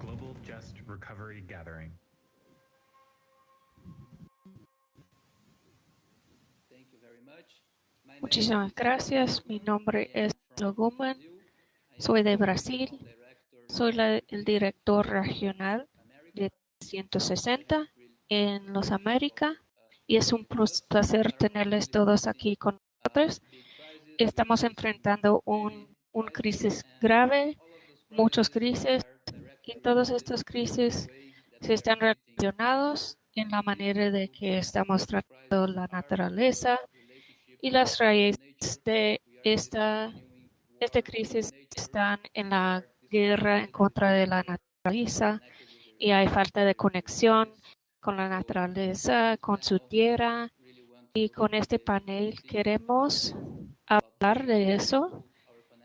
Global Just Recovery Gathering. Muchísimas gracias. Mi nombre es Loguman. Soy de Brasil. Soy la- el director regional de 160 en Los Américas y es un placer tenerles todos aquí con nosotros. Estamos enfrentando un, crisis grave, muchos crisis y todos estos crisis se están relacionados en la manera de que estamos tratando la naturaleza y las raíces de esta, esta crisis están en la guerra en contra de la naturaleza y hay falta de conexión con la naturaleza, con su tierra. Y con este panel queremos hablar de eso,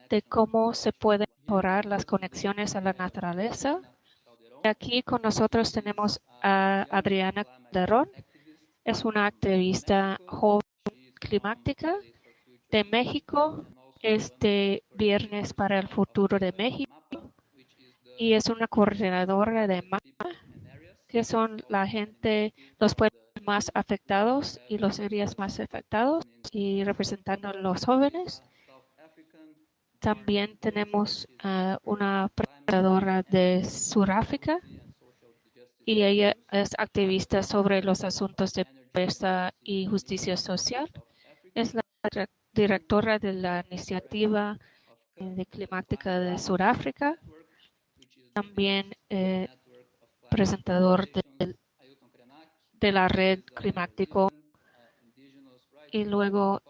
de cómo se pueden mejorar las conexiones a la naturaleza. Aquí con nosotros tenemos a Adriana Calderón. Es una activista joven climática de México. Este viernes para el futuro de México y es una coordinadora de MAPA, que son la gente, los pueblos más afectados y los áreas más afectados y representando a los jóvenes. También tenemos ah, una presentadora de Sudáfrica y ella es activista sobre los asuntos de pobreza y justicia social. Es la dire- directora de la iniciativa eh, de climática de Sudáfrica. También eh, presentador de, la red climático y luego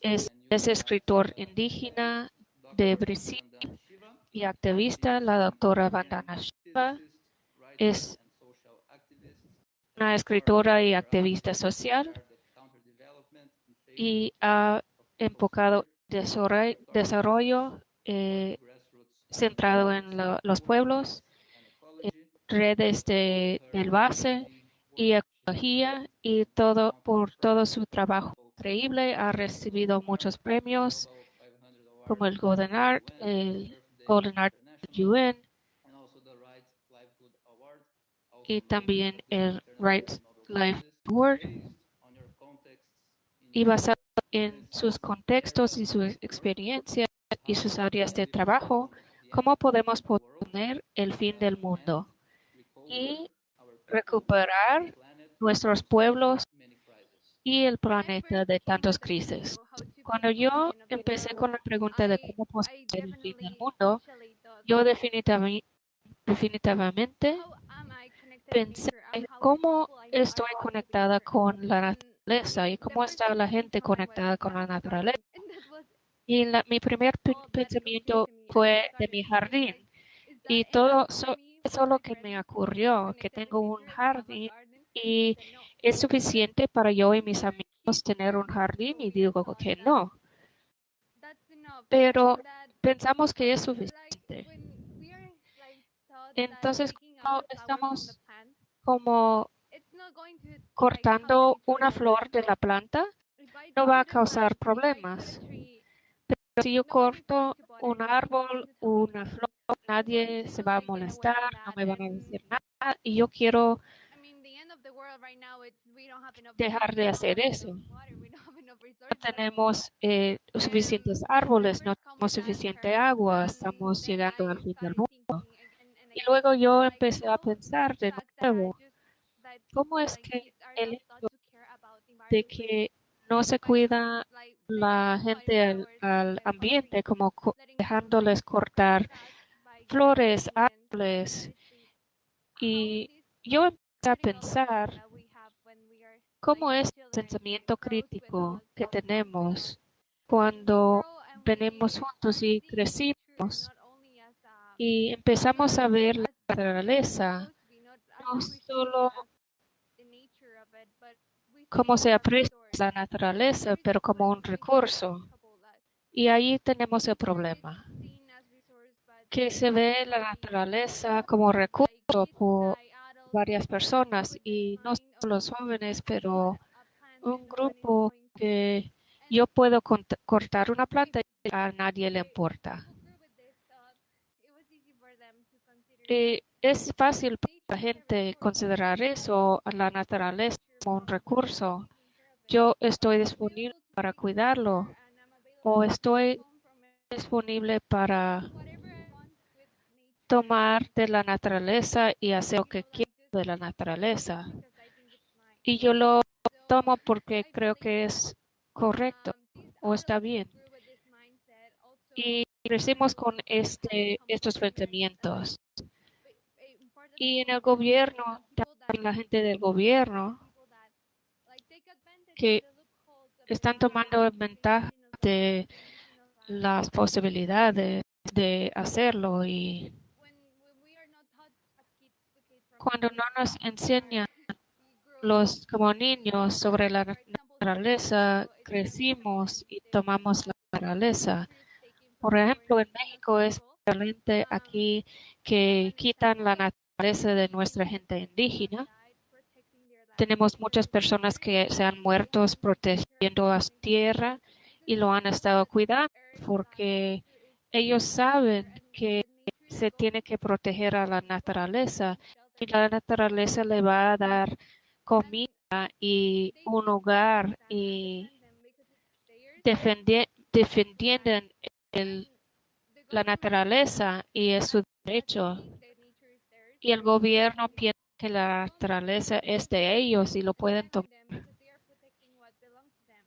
es, es escritor indígena de Brasil y activista. La doctora Vandana Shiva es una escritora y activista social y ha enfocado desarrollo, eh, centrado en lo- los pueblos, redes de, del base y ecología y todo por todo su trabajo increíble. Ha recibido muchos premios como el Golden Art, el Golden Art UN y también el Right Life Award. Y basado en sus contextos y su experiencia y sus áreas de trabajo, cómo podemos poner el fin del mundo y recuperar nuestros pueblos y el planeta de tantas crisis. Cuando yo empecé con la pregunta de cómo poner el fin del mundo, yo definitivamente, definitivamente pensé cómo estoy conectada con la naturaleza y cómo está la gente conectada con la naturaleza. Y la- mi primer pe- pensamiento fue de mi jardín. Y todo so- eso es lo que me ocurrió, que tengo un jardín y es suficiente para yo y mis amigos tener un jardín y digo que no. Pero pensamos que es suficiente. Entonces, cuando estamos como cortando una flor de la planta, no va a causar problemas. Pero si yo corto un árbol, una flor, nadie se va a molestar, no me van a decir nada y yo quiero dejar de hacer eso. No tenemos eh, suficientes árboles, no tenemos suficiente agua, estamos llegando al fin del mundo. Y luego yo empecé a pensar de nuevo, ¿cómo es que el hecho de que no se cuida la gente al, ambiente, como co- dejándoles cortar flores, árboles? Y yo empecé a pensar cómo es el pensamiento crítico que tenemos cuando venimos juntos y crecimos y empezamos a ver la naturaleza, no solo cómo se aprecia la naturaleza, pero como un recurso. Y ahí tenemos el problema, que se ve la naturaleza como recurso por varias personas y no solo los jóvenes, pero un grupo que yo puedo cortar una planta y a nadie le importa. Y es fácil para la gente considerar eso, la naturaleza, como un recurso. Yo estoy disponible para cuidarlo o estoy disponible para tomar de la naturaleza y hacer lo que quiero de la naturaleza. Y yo lo tomo porque creo que es correcto o está bien. Y crecimos con este, estos pensamientos. Y en el gobierno, también la gente del gobierno que están tomando ventaja de las posibilidades de hacerlo y cuando no nos enseñan los como niños sobre la naturaleza, crecimos y tomamos la naturaleza. Por ejemplo, en México es excelente aquí que quitan la naturaleza de nuestra gente indígena. Tenemos muchas personas que se han muerto protegiendo a su tierra y lo han estado cuidando porque ellos saben que se tiene que proteger a la naturaleza y la naturaleza le va a dar comida y un hogar y defendi- defendiendo la naturaleza y es su derecho. Y el gobierno piensa que la naturaleza es de ellos y lo pueden tomar.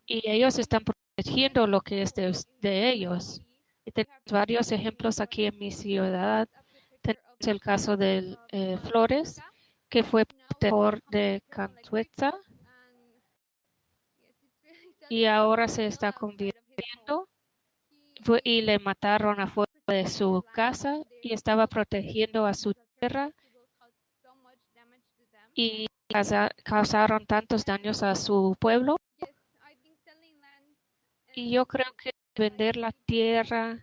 Y ellos están protegiendo lo que es de, de ellos. Y tenemos varios ejemplos aquí en mi ciudad. Tenemos el caso de Flores, que fue protector de Cantuetza. Y ahora se está convirtiendo. Y le mataron afuera de su casa y estaba protegiendo a su tierra. Y causa- causaron tantos daños a su pueblo. Y yo creo que vender la tierra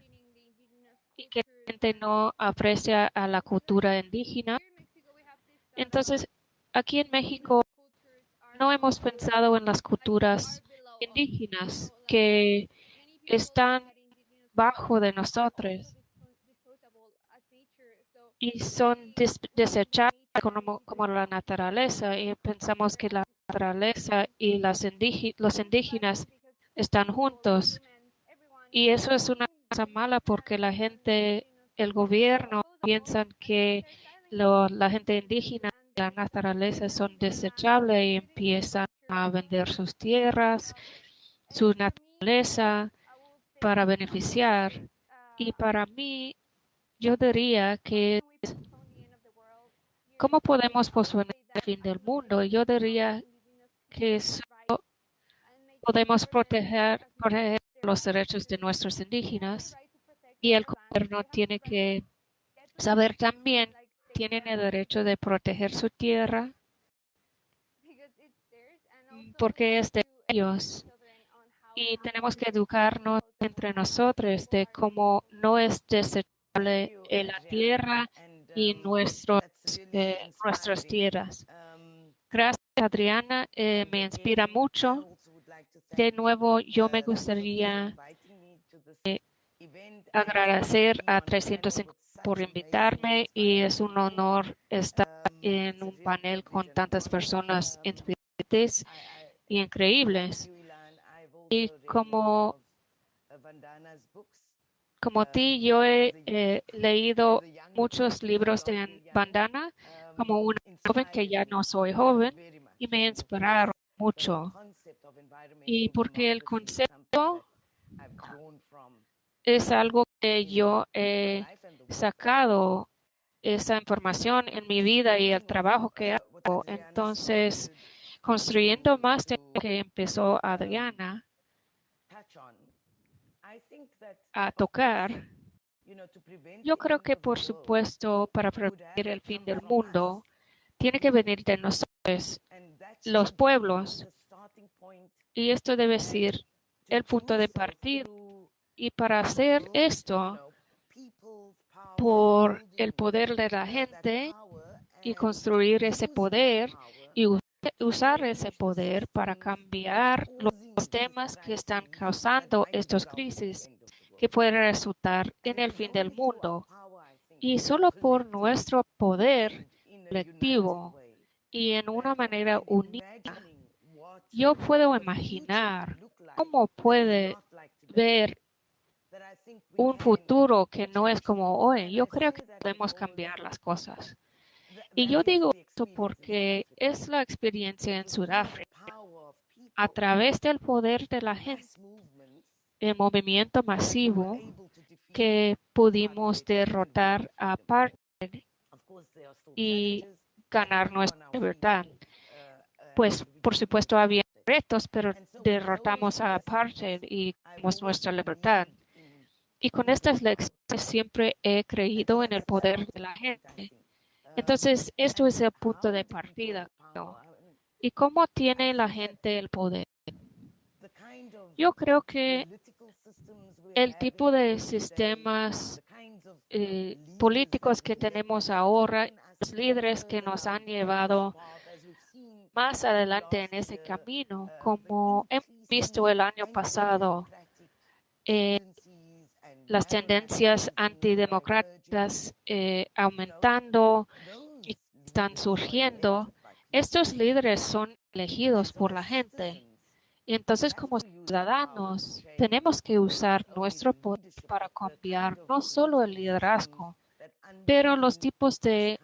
y que la gente no aprecia a la cultura indígena. Entonces, aquí en México no hemos pensado en las culturas indígenas que están bajo de nosotros y son des- desechables como, la naturaleza y pensamos que la naturaleza y las los indígenas están juntos y eso es una cosa mala porque la gente, el gobierno piensan que lo- la gente indígena y la naturaleza son desechables y empiezan a vender sus tierras, su naturaleza para beneficiar. Y para mí, yo diría que ¿cómo podemos posponer el fin del mundo? Yo diría que solo podemos proteger, proteger los derechos de nuestros indígenas y el gobierno tiene que saber también tienen el derecho de proteger su tierra porque es de ellos y tenemos que educarnos entre nosotros de cómo no es desechable la tierra y nuestros, eh, nuestras tierras. Gracias, Adriana. eh, me inspira mucho. De nuevo, yo me gustaría eh, agradecer a 350 por invitarme y es un honor estar en un panel con tantas personas inspirantes y increíbles. Y como, como ti, yo he eh, leído muchos libros de Bandana como una joven que ya no soy joven y me inspiraron mucho. Y porque el concepto es algo que yo he sacado esa información en mi vida y el trabajo que hago. Entonces, construyendo más de lo que empezó Adriana a tocar, yo creo que por supuesto para prevenir el fin del mundo tiene que venir de nosotros, los pueblos, y esto debe ser el punto de partida. Y para hacer esto, por el poder de la gente y construir ese poder y usar ese poder para cambiar los temas que están causando estas crisis que pueden resultar en el fin del mundo. Y solo por nuestro poder colectivo y en una manera unida, yo puedo imaginar cómo puede ver un futuro que no es como hoy. Yo creo que podemos cambiar las cosas. Y yo digo esto porque es la experiencia en Sudáfrica. A través del poder de la gente, el movimiento masivo, que pudimos derrotar a apartheid y ganar nuestra libertad. Pues, por supuesto, había retos, pero derrotamos a apartheid y ganamos nuestra libertad. Y con estas lecciones siempre he creído en el poder de la gente. Entonces, esto es el punto de partida. ¿Y cómo tiene la gente el poder? Yo creo que el tipo de sistemas eh, políticos que tenemos ahora, los líderes que nos han llevado más adelante en ese camino, como hemos visto el año pasado, eh, las tendencias antidemocráticas eh, aumentando y están surgiendo, estos líderes son elegidos por la gente. Y entonces como ciudadanos tenemos que usar nuestro poder para cambiar no solo el liderazgo, pero los tipos de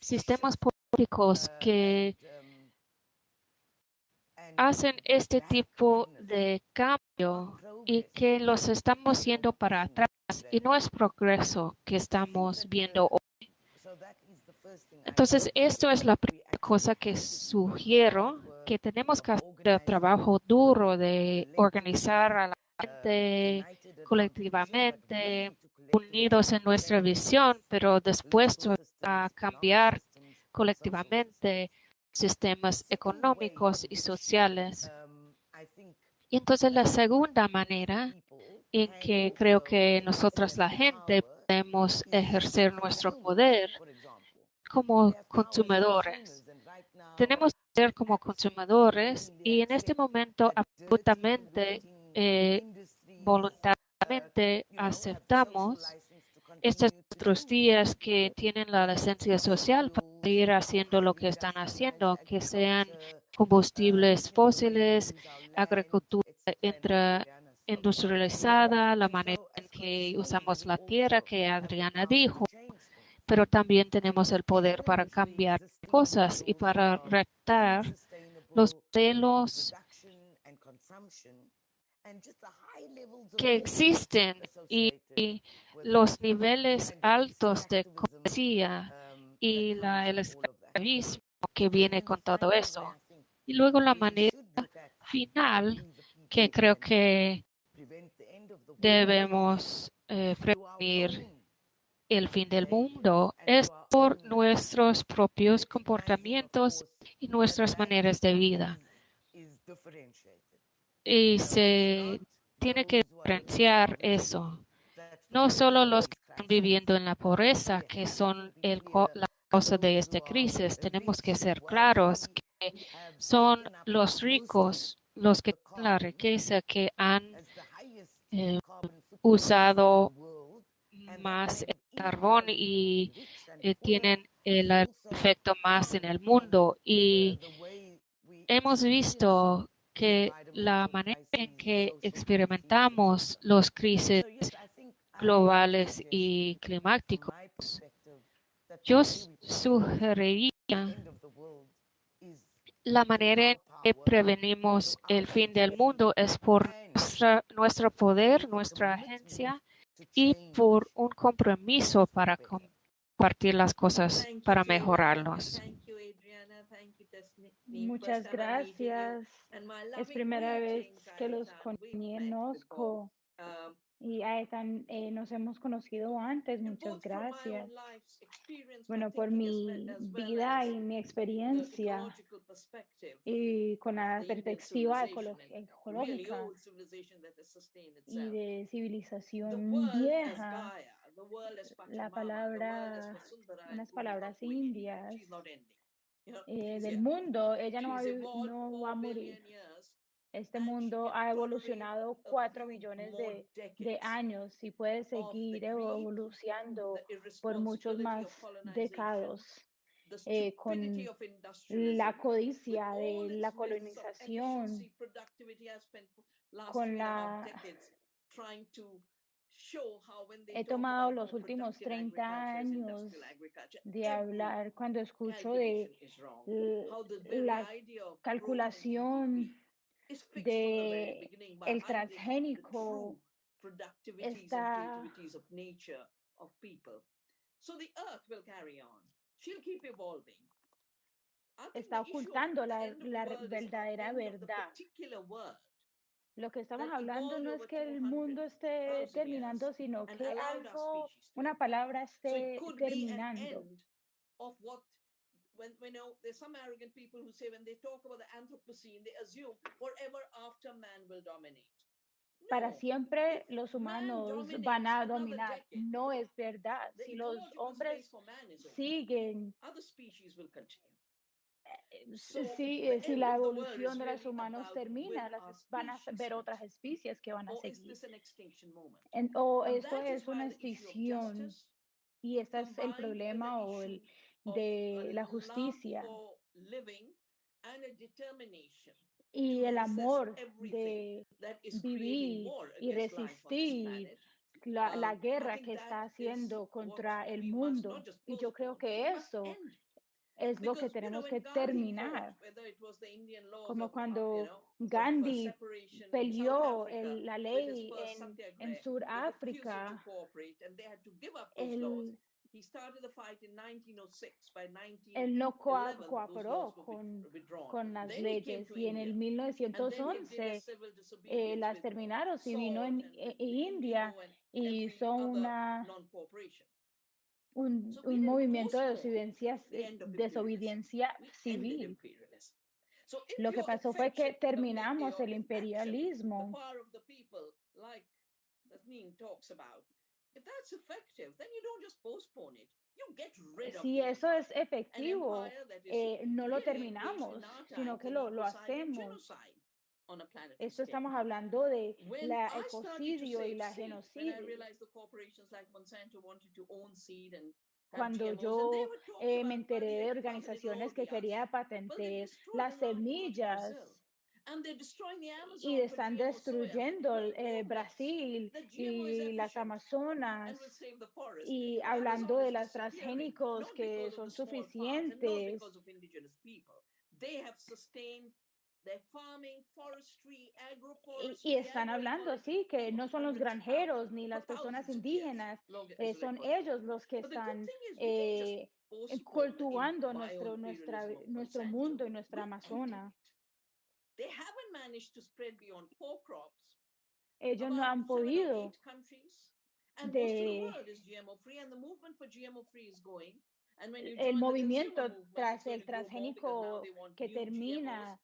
sistemas políticos que hacen este tipo de cambio y que los estamos yendo para atrás y no es progreso que estamos viendo hoy. Entonces, esto es la primera cosa que sugiero, que tenemos que hacer el trabajo duro de organizar a la gente colectivamente, unidos en nuestra visión, pero después a cambiar colectivamente sistemas económicos y sociales. Y entonces la segunda manera en que creo que nosotros, la gente, podemos ejercer nuestro poder como consumidores. Tenemos que ser como consumidores y en este momento absolutamente eh, voluntariamente aceptamos estos otros días que tienen la licencia social para ir haciendo lo que están haciendo, que sean combustibles fósiles, agricultura industrializada, la manera en que usamos la tierra que Adriana dijo, pero también tenemos el poder para cambiar cosas y para retar los modelos que existen y, los niveles altos de cortesía y la, el esclavismo que viene con todo eso. Y luego la manera final que creo que debemos eh, prevenir el fin del mundo es por nuestros propios comportamientos y nuestras maneras de vida. Y se tiene que diferenciar eso. No solo los que están viviendo en la pobreza, que son el, la causa de esta crisis, tenemos que ser claros que son los ricos, los que tienen la riqueza, que han eh, usado más el carbón y eh, tienen el efecto más en el mundo. Y hemos visto que la manera en que experimentamos los crisis globales y climáticos, yo sugeriría la manera en que prevenimos el fin del mundo es por nuestro poder, nuestra agencia y por un compromiso para compartir las cosas, para mejorarlos. Muchas gracias. Es primera vez que los conozco y eh, nos hemos conocido antes. Muchas gracias. Bueno, por mi vida y mi experiencia y con la perspectiva ecológica y de civilización vieja, la palabra, unas palabras indias eh, del mundo, ella no no va a morir. Este mundo ha evolucionado cuatro millones de, de años y puede seguir evolucionando por muchos más décadas eh, con la codicia de la colonización, con la... He tomado los últimos 30 años de hablar cuando escucho de la calculación de el transgénico está está ocultando la, la verdadera verdad. Lo que estamos hablando no es que el mundo esté terminando, sino que algo, una palabra esté terminando. of what when there's some arrogant people who say when they talk about the Anthropocene, they assume forever after man will dominate. Para siempre los man humanos van a dominar. No es verdad. Si los hombres siguen, si, the eh, si end la evolución de los humanos termina, las van a ver otras especies que van a seguir. En- o esto es una extinción y este es el problema o el de la justicia y el amor de vivir y resistir la, la Um, guerra que está haciendo contra el mundo. Y yo creo que eso. Es lo que tenemos que terminar. Como cuando Gandhi peleó el- la ley en, en Sudáfrica, él, He started the fight in 1906. By 1911, él no cooperó con, con las leyes y en el India, and then he did a 1911 civil eh, las terminaron y vino en and e- India y hizo una. Un, movimiento de desobediencia, desobediencia civil. Lo que pasó fue que terminamos el imperialismo. Si eso es efectivo, eh, no lo terminamos, sino que lo, lo hacemos. Esto estamos hablando de la ecocidio y la genocidio. realized the corporations like Monsanto wanted to own seed and have Cuando yo eh, me enteré de organizaciones que querían destroyed las semillas Brazil. And they're destroying the Amazon y están destruyendo eh, Brasil y las Amazonas y hablando de disappearing, transgénicos que son suficientes farming, forestry, y, agroforestry, y están hablando así que no son los granjeros ni las personas indígenas, eh, son ellos los que están eh, cultivando nuestro, nuestra, nuestro mundo y nuestra Amazona. Ellos no han podido de el movimiento tras el transgénico que termina.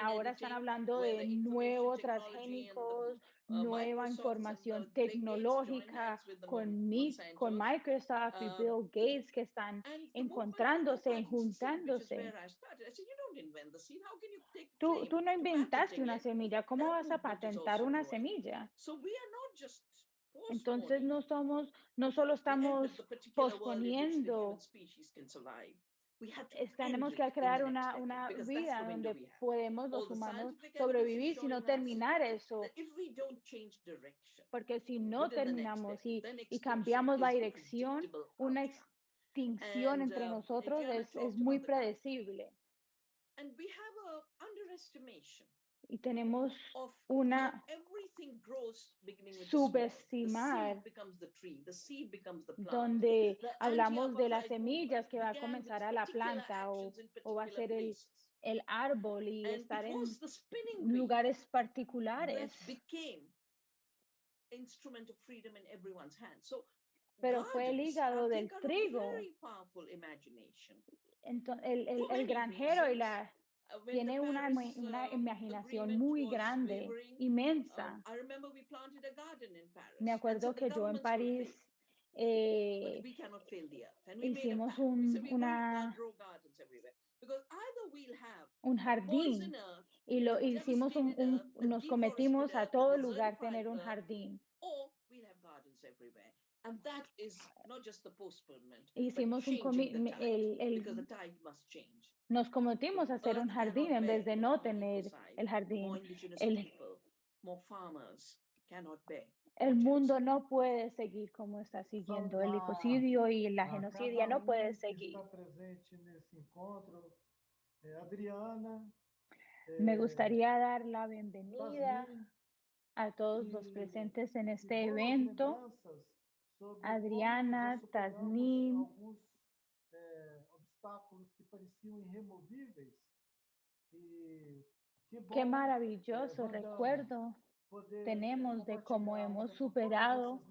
Ahora están hablando de nuevos transgénicos, uh, nueva información tecnológica con, con. Microsoft y Um, Bill Gates que están encontrándose, juntándose. Tú, tú no inventaste una semilla, ¿cómo vas a patentar una semilla? So we are not just Entonces no somos, no solo estamos posponiendo, tenemos que crear una, una vida donde podemos los humanos sobrevivir, sino terminar eso. Porque si no terminamos y, y cambiamos la dirección, una extinción entre um, nosotros es, es muy predecible. Y tenemos una subestimar donde hablamos de las semillas que va a comenzar a la planta o, o va a ser el, el árbol y estar en lugares particulares. Pero fue el hígado del trigo. very powerful imagination. Ento- el, el, el granjero y la tiene una, una uh, imaginación muy grande, um, inmensa. Me acuerdo que yo en París eh, hicimos un- una- un jardín y lo hicimos un, un- nos cometimos a todo lugar tener un jardín. And that is not just the postponement, Hicimos un el, el. Nos cometimos a hacer un jardín en vez de no tener el jardín. El-. El mundo no puede seguir como está siguiendo. El ecocidio y la genocidia no puede seguir. Eh, Adriana, Me eh, gustaría dar la bienvenida a todos los presentes en este evento. Adriana, Tasnim. Eh, obstáculos que pareciam irremovíveis. E que bom Qué maravilloso Wanda, recuerdo poder, eh, tenemos de cómo hemos superado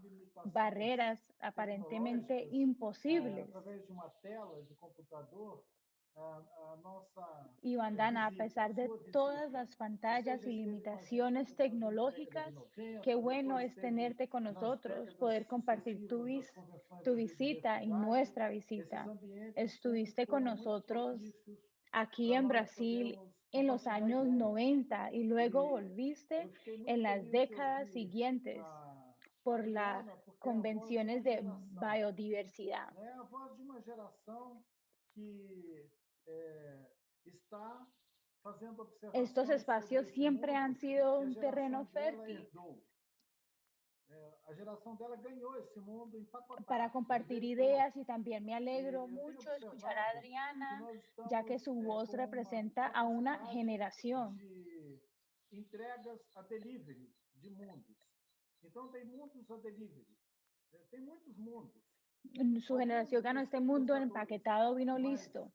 barreras aparentemente eh, imposibles. através de uma tela de computador, a, a nossa Y Bandana, a pesar de todas las pantallas y limitaciones tecnológicas, 90, qué bueno es tenerte con nosotros, poder compartir tu, vis- tu visita y nuestra visita. Estuviste con nosotros aquí en Brasil en los años ideias. 90 y luego volviste muito en las décadas siguientes por las convenciones de biodiversidad. Eh, Estos espacios siempre han sido un terreno fértil. Eh, empacotado. para compartir herdou. ideas y también me alegro mucho escuchar a Adriana, ya que su eh, voz representa a una generación. entregas a delivery de mundos. Então, tem mundos a delivery. Tem muitos mundos. Su generación ganó este mundo empaquetado, vino listo.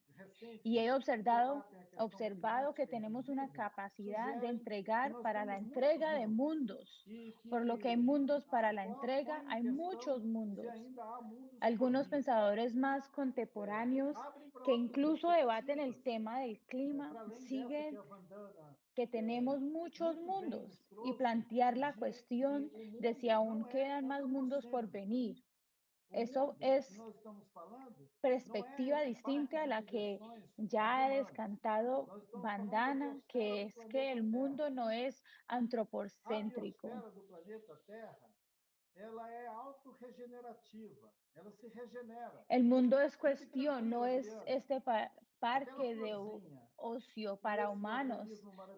Y he observado, debatem a questão observado que tenemos una capacidad de entregar para la entrega de mundos. Por lo que hay mundos para a- la entrega, hay muchos mundos. Algunos pensadores más contemporáneos para que incluso debaten el tema del clima para siguen que tenemos muchos mundos. Y plantear la cuestión de si aún quedan más mundos por venir. O Eso es perspectiva distinta a la que ya ha descantado Bandana, que es que el mundo no es antropocéntrico. El mundo es cuestión, no es este parque de ocio e para humanos.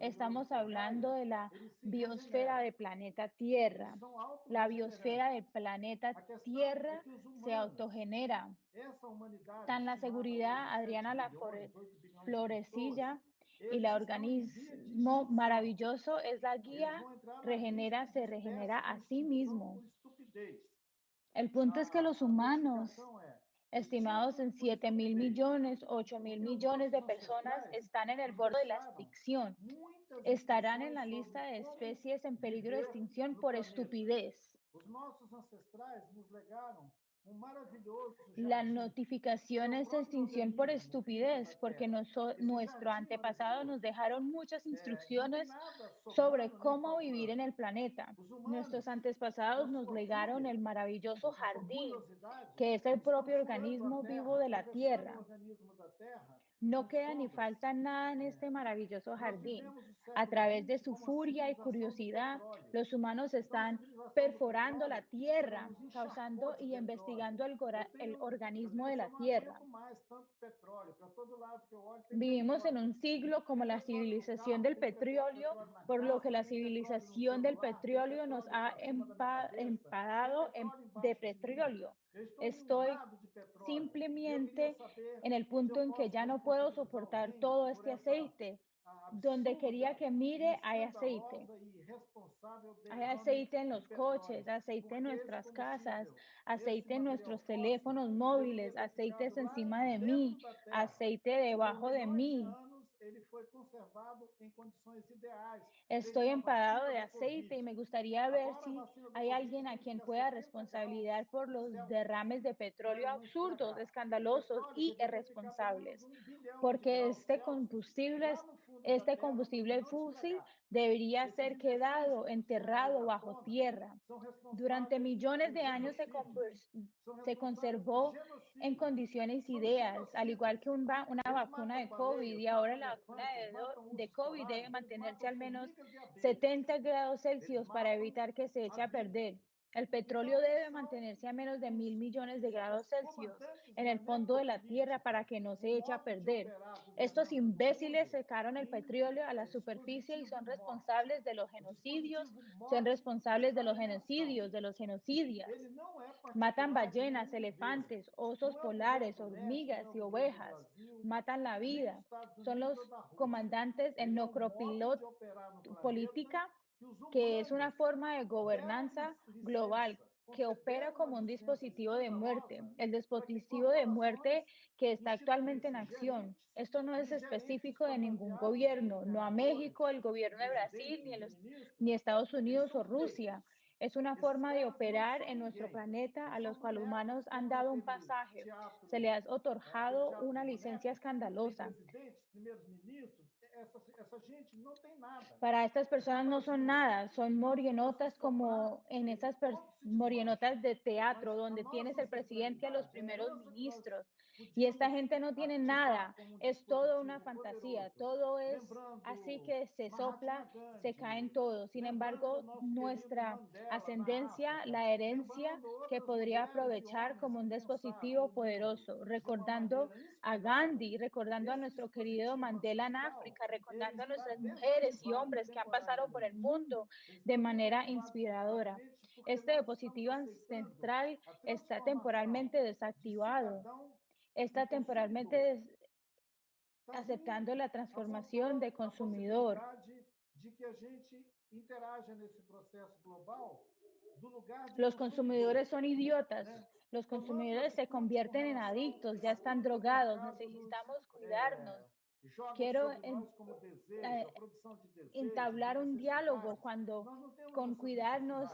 Estamos hablando de la biosfera del planeta Tierra. La biosfera del planeta Tierra se autogenera. Tan la seguridad, hoje, 7 Adriana La bilhões, Flore- 8 bilhões de pessoas, Florecilla y la em organismo maravilloso es la guía regenera, se regenera a em sí mismo. El punto es que los humanos, estimados en extinto por 7 mil millones, 8 mil millones de personas están en el borde de la extinción. Estarán en la lista de especies en peligro de extinción por estupidez. La notificación es extinción por estupidez, porque noso- nuestro antepasado nos dejaron muchas instrucciones sobre cómo vivir en el planeta. Nuestros antepasados nos legaron el maravilloso jardín, que es el propio organismo vivo de la Tierra. No queda ni falta nada en este maravilloso jardín. A través de su furia y curiosidad, los humanos están perforando la tierra, causando y investigando el, el organismo de la tierra. Vivimos en un siglo como la civilización del petróleo, por lo que la civilización del petróleo nos ha empadado de petróleo. Estoy simplemente en el punto en que ya no puedo soportar todo este aceite. Donde quería que mire hay aceite. Hay aceite en los coches, aceite en nuestras casas, aceite en nuestros teléfonos móviles, aceites encima de mí, aceite debajo de mí. Estoy vacina de aceite y me gustaría ver si hay alguien a quien pueda 70 responsabilidad por los derrames de petróleo absurdos, escandalosos y irresponsables, porque este combustible Este combustible fósil debería ser quedado enterrado bajo tierra. Durante millones de años se, se conservó en condiciones ideas, al igual que un va una vacuna de COVID y ahora la vacuna de, de COVID debe mantenerse al menos 70 grados Celsius para evitar que se eche a perder. El petróleo debe mantenerse a menos de mil millones de grados Celsius en el fondo de la tierra para que no se eche a perder. Estos imbéciles secaron el petróleo a la superficie y son responsables de los genocidios, son responsables de los genocidios, de los genocidios. Matan ballenas, elefantes, osos polares, hormigas y ovejas. Matan la vida. Son los comandantes en política que es una forma de gobernanza global que opera como un dispositivo de muerte, el dispositivo de muerte que está actualmente en acción. Esto no es específico de ningún gobierno, no a México, el gobierno de Brasil, ni, los, ni Estados Unidos o Rusia. Es una forma de operar en nuestro planeta a los cuales humanos han dado un pasaje. Se les ha otorgado una licencia escandalosa. Para estas personas no son nada, son morienotas como en esas morienotas de teatro, donde tienes el presidente a los primeros ministros. Y esta gente no tiene nada, es todo una fantasía, todo es así que se sopla, se caen todos. Sin embargo, nuestra ascendencia, la herencia que podría aprovechar como un dispositivo poderoso, recordando a Gandhi, recordando a nuestro querido Mandela en África, recordando a nuestras mujeres y hombres que han pasado por el mundo de manera inspiradora. Este dispositivo ancestral está temporalmente desactivado está temporalmente aceptando la transformación de consumidor. Los consumidores son idiotas. Los consumidores se convierten en adictos, ya están drogados. Necesitamos cuidarnos. Quiero eh, entablar un diálogo cuando con cuidarnos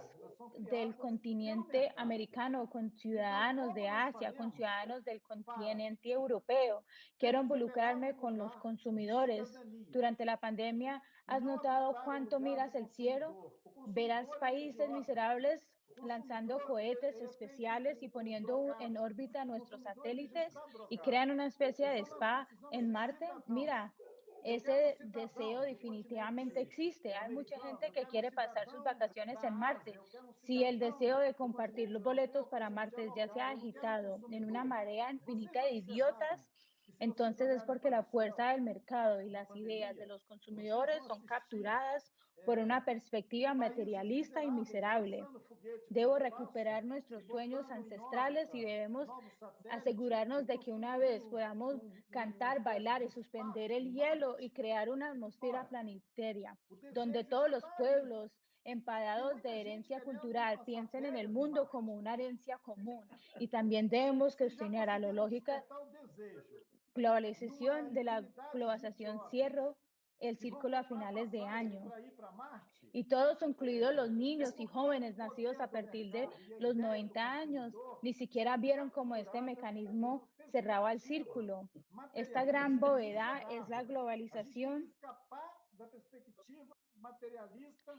del continente americano, con ciudadanos de Asia, con ciudadanos del continente europeo. Quiero involucrarme con los consumidores. Durante la pandemia, ¿has notado cuánto miras el cielo? Verás países miserables lanzando cohetes especiales y poniendo en órbita nuestros satélites y crean una especie de spa en Marte. Mira, ese deseo definitivamente existe. Hay mucha gente que quiere pasar sus vacaciones en Marte. Si el deseo de compartir los boletos para Marte ya se ha agitado en una marea infinita de idiotas, entonces es porque la fuerza del mercado y las ideas de los consumidores son capturadas por una perspectiva materialista y miserable. Debo recuperar nuestros sueños ancestrales y debemos asegurarnos de que una vez podamos cantar, bailar y suspender el hielo y crear una atmósfera planetaria donde todos los pueblos empadados de herencia cultural piensen en el mundo como una herencia común y también debemos cuestionar a la lógica globalización de la globalización cierro el círculo a finales de año. Y todos, incluidos los niños y jóvenes nacidos a partir de los 90 años, ni siquiera vieron cómo este mecanismo cerraba el círculo. Esta gran bóveda es la globalización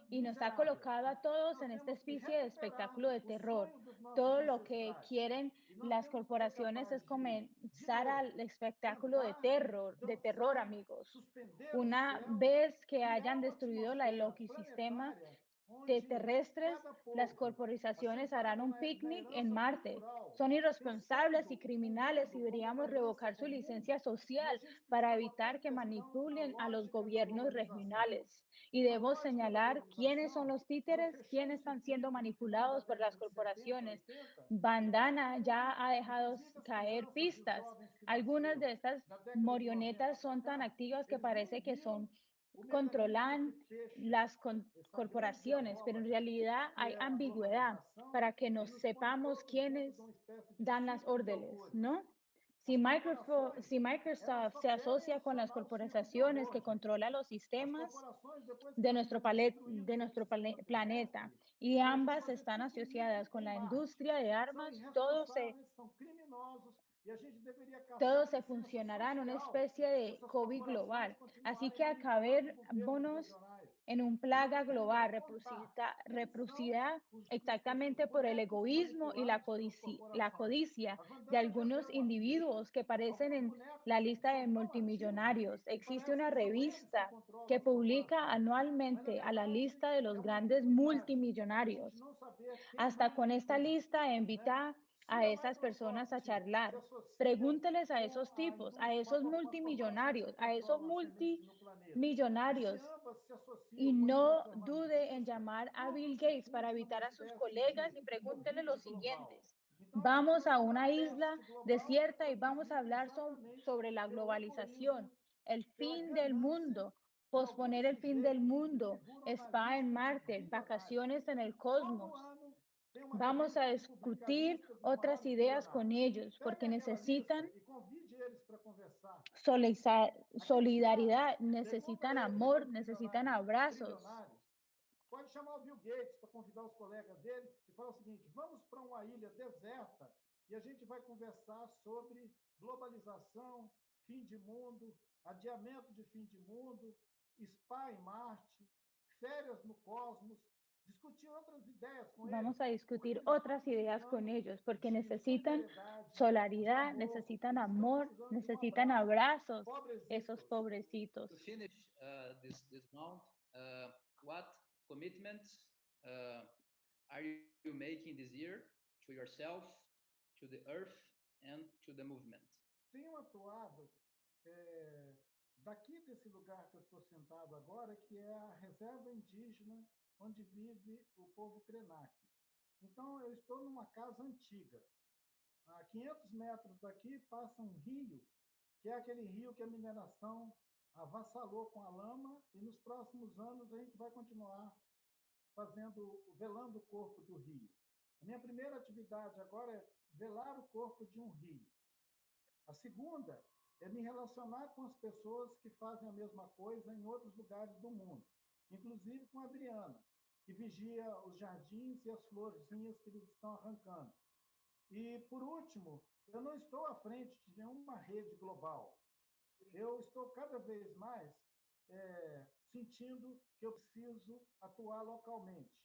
y nos ha colocado a todos en esta especie de espectáculo de terror. Todo lo que quieren las corporaciones es comenzar al espectáculo de terror, de terror, amigos. Una vez que hayan destruido la, el ecosistema de terrestres, las corporaciones harán un picnic en Marte. Son irresponsables y criminales y deberíamos revocar su licencia social para evitar que manipulen a los gobiernos regionales. Y debo señalar quiénes son los títeres, quiénes están siendo manipulados por las corporaciones. Bandana ya ha dejado caer pistas. Algunas de estas marionetas son tan activas que parece que son controlan las corporaciones, pero en realidad hay ambigüedad para que nos sepamos quiénes dan las órdenes, ¿no? Si Microsoft, se asocia con las corporaciones que controlan los sistemas de nuestro, de nuestro planeta y ambas están asociadas con la industria de armas, todo se E a gente deveria caçar todo se licença funcionará en una especie de COVID global. Así que acabémonos regionais. en un plaga global reproducida, exactamente por el egoísmo y la codici- la codicia de algunos individuos que aparecen en la lista de multimillonarios. Existe una revista que publica anualmente a la lista de los grandes multimillonarios. Hasta con esta lista invita a esas personas a charlar. Pregúnteles a esos tipos, a esos multimillonarios, a esos multimillonarios y no dude en llamar a Bill Gates para evitar a sus colegas y pregúntele lo siguiente. Vamos a una isla desierta y vamos a hablar so- sobre la globalización, el fin del mundo, posponer el fin del mundo, spa en Marte, vacaciones en el cosmos. Vamos a discutir otras ideas con ellos porque necesitan soliza- solidaridad, necesitan amor, necesitan abrazos. Pode chamar o Bill Gates para convidar os colegas dele e falar o seguinte: vamos para uma ilha deserta e a gente vai conversar sobre globalização, fim de mundo, adiamento de fim de mundo, spa em Marte, férias no cosmos, discutir outras ideias com eles. Vamos a discutir otras ideas con ellos porque necesitan amor, necesitan amor, necesitan abrazos, Pobrecitos. esos pobrecitos. to finish uh, this this round, uh, what commitments uh, are you making this year to yourself, to the earth, and to the movement? tenho atuado eh, daqui desse lugar que eu estou sentado agora, que é a reserva indígena onde vive o povo Krenak. Então, eu estou numa casa antiga. A 500 metros daqui passa um rio, que é aquele rio que a mineração avassalou com a lama, e nos próximos anos a gente vai continuar fazendo, velando o corpo do rio. A minha primeira atividade agora é velar o corpo de um rio. A segunda é me relacionar com as pessoas que fazem a mesma coisa em outros lugares do mundo, inclusive com a Adriana, que vigia os jardins e as florzinhas que eles estão arrancando. E, por último, eu não estou à frente de nenhuma rede global. Eu estou cada vez mais eh, sentindo que eu preciso atuar localmente.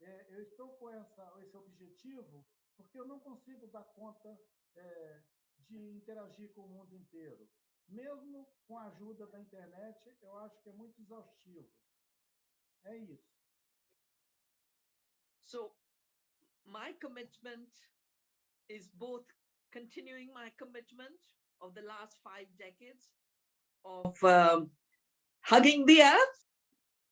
Eh, eu estou com essa, esse objetivo porque eu não consigo dar conta eh, de interagir com o mundo inteiro. Mesmo com a ajuda da internet, eu acho que é muito exaustivo. É isso. So, my commitment is both continuing my commitment of the last five decades of um, hugging the earth.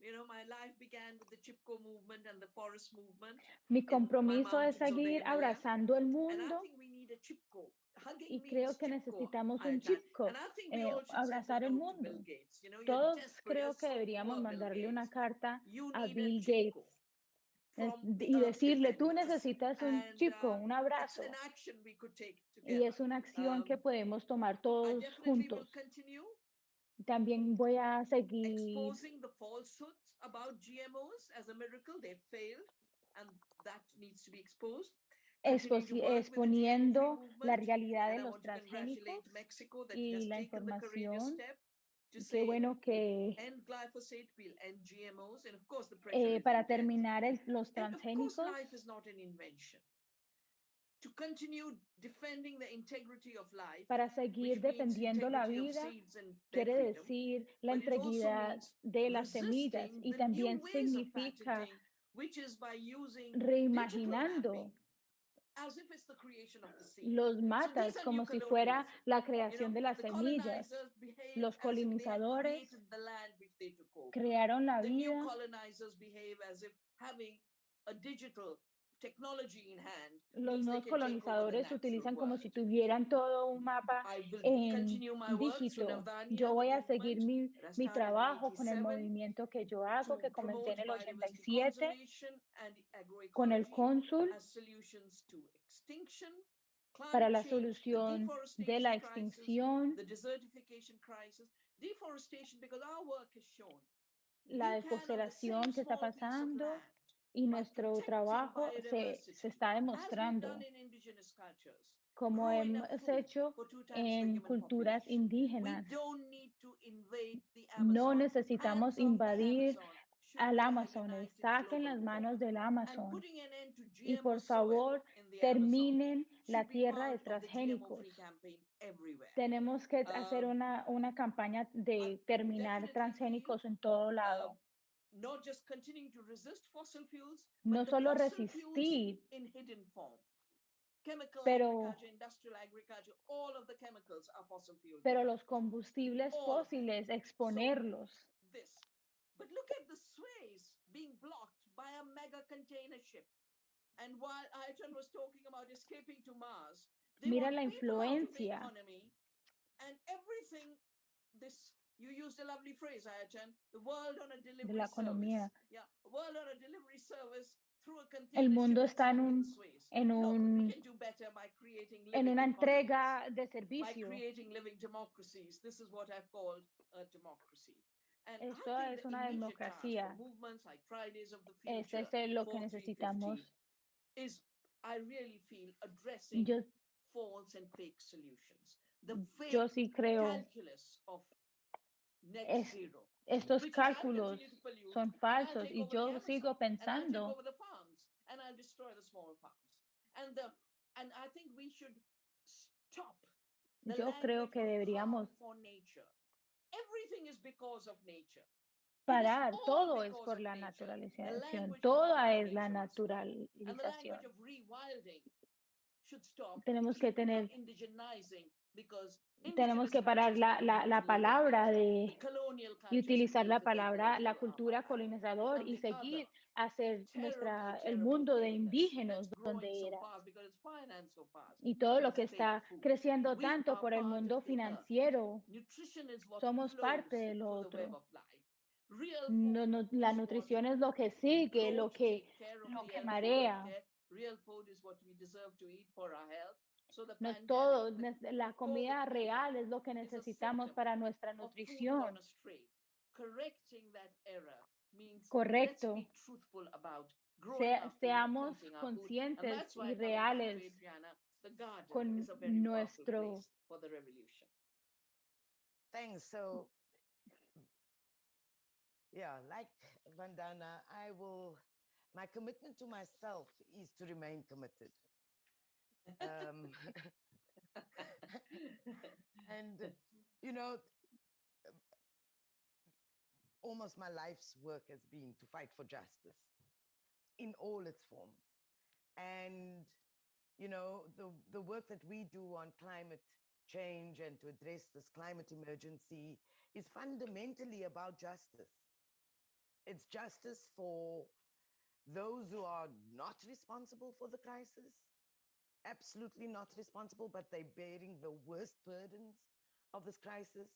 You know, my life began with the Chipko movement and the forest movement. Mi my compromiso es mountains of the seguir abrazando el And I think we need a Chipko. Y creo que necesitamos un we eh, abrazar el mundo. Todos creo que deberíamos mandarle una carta a Bill Gates eh, y decirle, tú defenders." necesitas un chipko, uh, un abrazo. Y es una acción que Um, podemos tomar todos juntos. También voy a seguir exponiendo la realidad de los transgénicos y la información. Qué bueno que eh, para terminar el- los transgénicos, life is not an invention. To continue defending the integrity of life, para seguir defendiendo la vida, seeds and their quiere decir la integridad de las semillas y también significa reimaginando los So matas como si fuera la creación de las semillas. Los colonizadores crearon la vida Los nuevos colonizadores utilizan como si tuvieran todo un mapa en dígito. Yo voy a seguir mi, mi trabajo con el 87 movimiento que yo hago, que comencé en el biodiversity 87 conservation and con el cónsul para la solución de la extinción, the desertification crisis, deforestation, because our work has shown la deforestación que está pasando y by nuestro trabajo se, se está demostrando. como hemos hecho en culturas indígenas. No necesitamos invadir al Amazonas. Saquen las manos del Amazon y por favor terminen la tierra de transgénicos. Tenemos que hacer Um, una, una campaña de terminar transgénicos en todo lado. Not just continuing to resist fossil fuels, No but the solo fossil fuels resistir, in hidden form. Chemical Pero- agriculture, industrial agriculture, all of the chemicals are fossil fuel. pero los combustibles All of them. fósiles, exponerlos. This. But look at the Suez being blocked by a mega container ship. And while Ayatollah was talking about escaping to Mars, they Mira want la people out of the influencia. economy and everything. This you used a lovely phrase, Ayatollah. The world on a delivery la economía. service. Yeah, a world on a delivery service through a container El mundo está en un, en un, can do better by creating en living una entrega de servicio. creating living democracies. This is what I've called a democracy. And I Esto es una democracia. movements like Fridays of the Eso es lo que 4350, necesitamos. is I really feel addressing Yo, false and fake solutions. The yo sí creo, calculus of net Es- estos cálculos son falsos y yo sigo pensando Yo creo que deberíamos parar. Todo es por la naturalización. Toda es la naturalización. Tenemos que tener, tenemos que parar la, la, la palabra de y utilizar la palabra, la cultura colonizador y seguir hacer nuestra, el mundo de indígenas donde era. Y todo lo que está creciendo tanto por el mundo financiero. Somos parte de lo through the web otro. No, no, la nutrición es lo que sigue, lo que, lo que marea. No pandemic, todo, la comida real es lo que necesitamos para nuestra nutrición. gone astray. Correcting that error means Correcto. let's be truthful about growing Sea- our food, seamos conscientes y reales con nuestro- place for the revolution. Thanks. So, yeah, like Vandana, I will, my commitment to myself is to remain committed. Um, and, you know, um, almost my life's work has been to fight for justice in all its forms. And, you know, the, the work that we do on climate change and to address this climate emergency is fundamentally about justice. It's justice for those who are not responsible for the crisis, absolutely not responsible, but they're bearing the worst burdens of this crisis.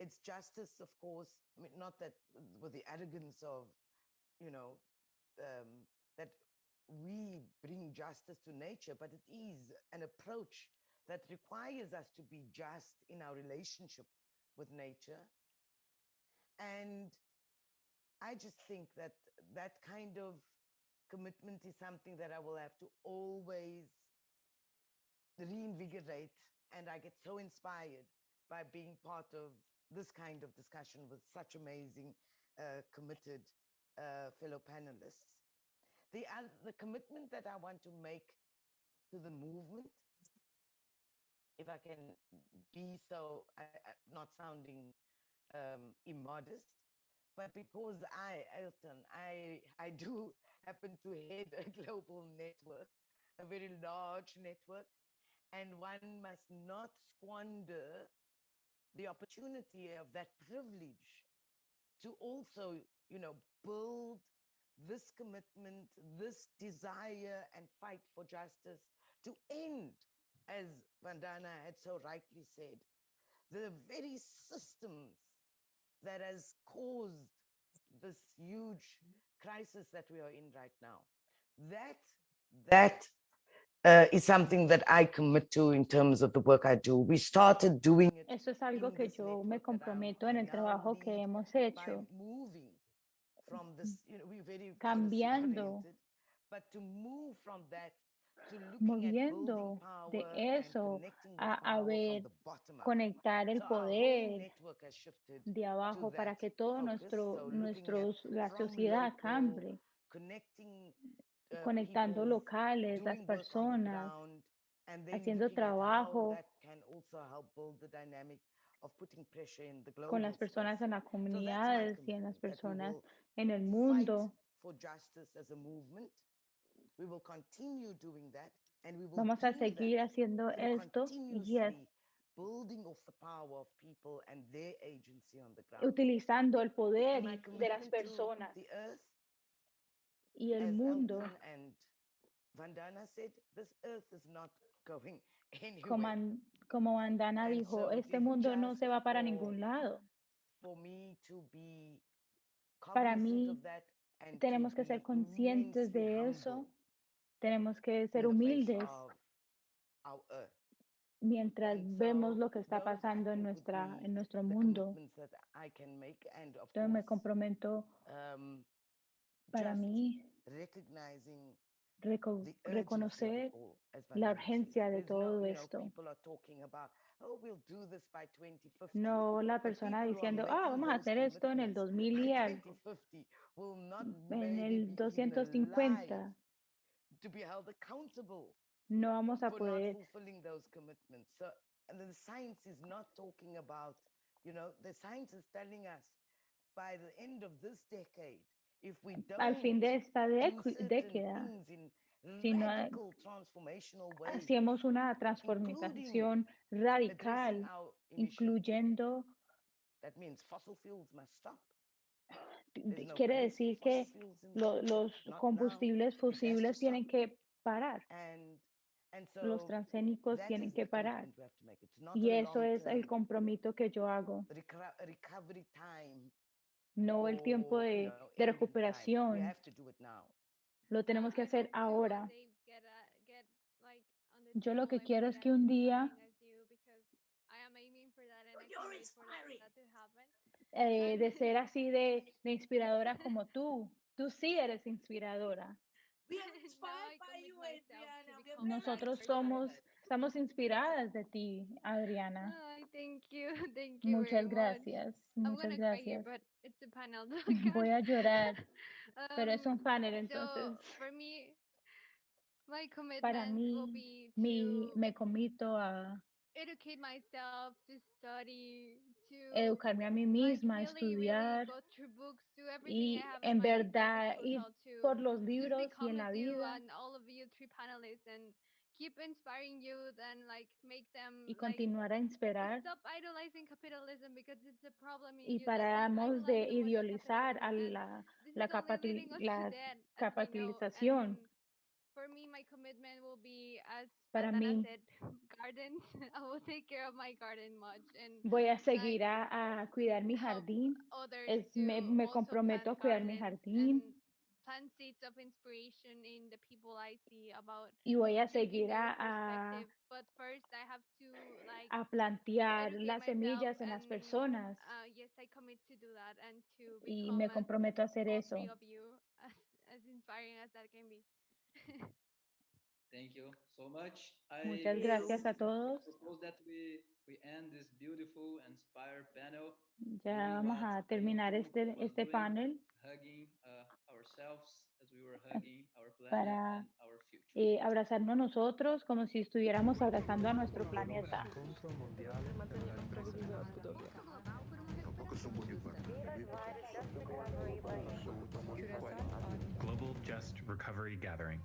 It's justice, of course, I mean, not that with the arrogance of, you know, um, that we bring justice to nature, but it is an approach that requires us to be just in our relationship with nature. And I just think that that kind of commitment is something that I will have to always reinvigorate. And I get so inspired by being part of this kind of discussion with such amazing, uh, committed uh, fellow panelists. The, oth- the commitment that I want to make to the movement, if I can be so, not sounding um, immodest, but because I, Elton, I, I do happen to head a global network, a very large network, and one must not squander the opportunity of that privilege to also, you know, build this commitment, this desire and fight for justice to end, as Vandana had so rightly said, the very systems that has caused this huge crisis that we are in right now. That that uh, is something that I commit to in terms of the work I do. We started doing it Eso es algo que yo me comprometo en el trabajo que hemos hecho, Cambiando. policy-oriented, but to move from that to looking at building moviendo de eso a, a ver, conectar el poder de abajo para que todo nuestro, nuestros, la sociedad cambie, conectando people's locales, las personas, haciendo trabajo. con las personas en las comunidades y en las personas en el mundo. Vamos a seguir haciendo esto y es utilizando el poder de las personas y el as mundo. Elton and Vandana said, this earth is not going Como. An- como Bandana And dijo, este mundo no se va para ningún lado. For me to be Para mí, Tenemos que ser conscientes de eso. Tenemos que ser humildes mientras vemos lo que está pasando en nuestra en nuestro mundo. Entonces me comprometo um, para mí reco- reconocer la urgencia de todo esto. oh, we'll do this by 2050. No la persona diciendo, ah, vamos a hacer esto en el commitments 2000 y algo, 2050 will not en el be even alive 250. to be held accountable No vamos a poder al fin de esta década, si no hacemos una transformación radical, incluyendo, quiere decir que lo- los combustibles fusibles tienen que parar, los transgénicos tienen que parar. Y eso es el compromiso que yo hago, no el tiempo you de, de recuperación. Lo tenemos que hacer ahora. Yo lo que quiero es que un día eh, de ser así de, de inspiradora como tú. Tú sí eres inspiradora. Nosotros somos. Estamos inspiradas de ti, Adriana. Ay, thank you, thank you Muchas much. gracias, I'm muchas here, gracias. but it's a panel. Voy a llorar, pero es Um, un panel, so entonces for me, my para will mí be mi, to me comito a educate myself, to study, to educarme a mí like misma, really, really estudiar go through books, do everything I y en verdad ir por los libros y en la vida you keep inspiring youth and like make them y continuar a inspirar stop idolizing capitalism because it's a problem y paramos de idealizar a la, la, to la capitalización. For me, my commitment will be, as Para mí, said, gardens. I will take care of my garden much and voy a seguir a, a cuidar mi jardín. Es, me, me comprometo a cuidar mi jardín seeds of inspiration in the people I see about y voy a seguir a. But first, I have to like a plantear las semillas en las and personas uh, yes, I commit to do that and to y me comprometo a hacer eso. three of you as, as inspiring as that can be. Thank you so much. Muchas I gracias a todos. Ya vamos a terminar este, este panel hugging uh, ourselves as we were hugging our planet para eh, abrazarnos nosotros como si estuviéramos abrazando a nuestro planeta. Global Just Recovery Gathering.